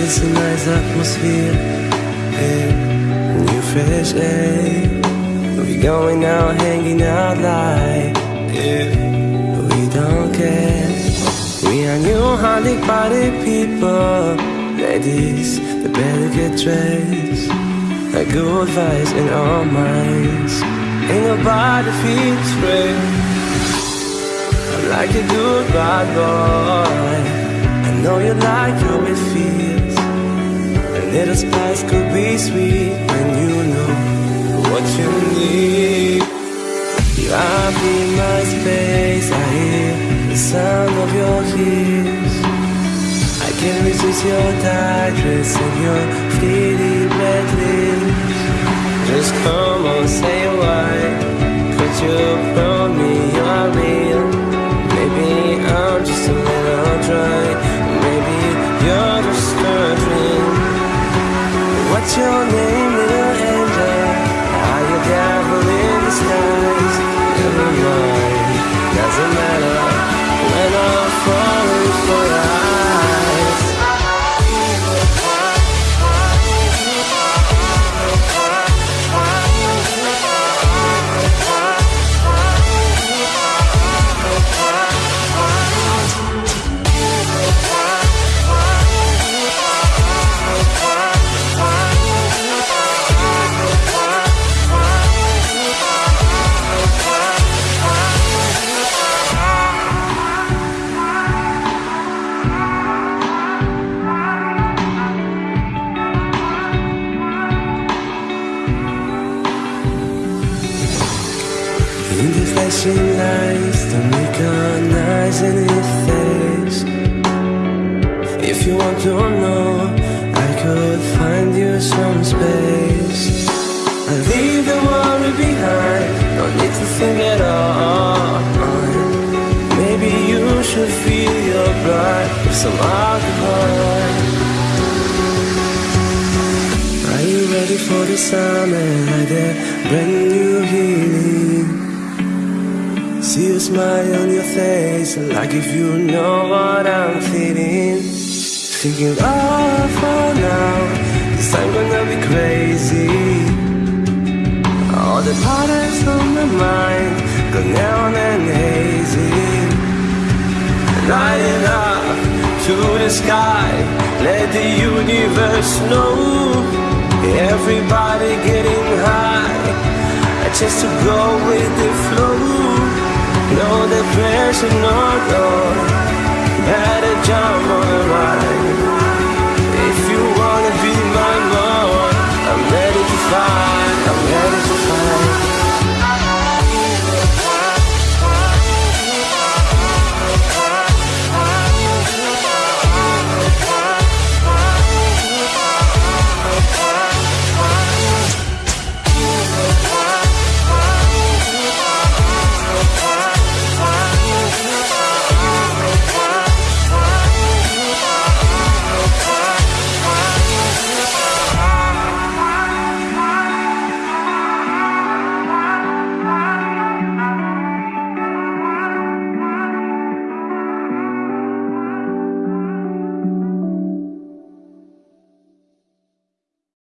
It's a nice atmosphere and new fresh air. We going out, hanging out like we don't care. We are new honey party people, ladies. They better get dressed. Like good vibes in our minds. Ain't nobody feels free. I'm like a good bad boy. I know you like how it feels. Little spice could be sweet when you know what you need. You are in my space. I hear the sound of your ears. I can resist your tight dress and your fleeting What's your name, flashing lights, don't recognize any face. If you want to know, I could find you some space. I leave the worry behind, no need to think at all. Maybe you should feel your blood with some alcohol. Are you ready for the summer like that brand new healing? See a smile on your face, like if you know what I'm feeling. Thinking, oh, for now, this time gonna be crazy. All the patterns on my mind go neon and hazy. Lighting up to the sky, let the universe know. Everybody getting high, just to go with the flow. No depression, no, no. Better jump on the ride.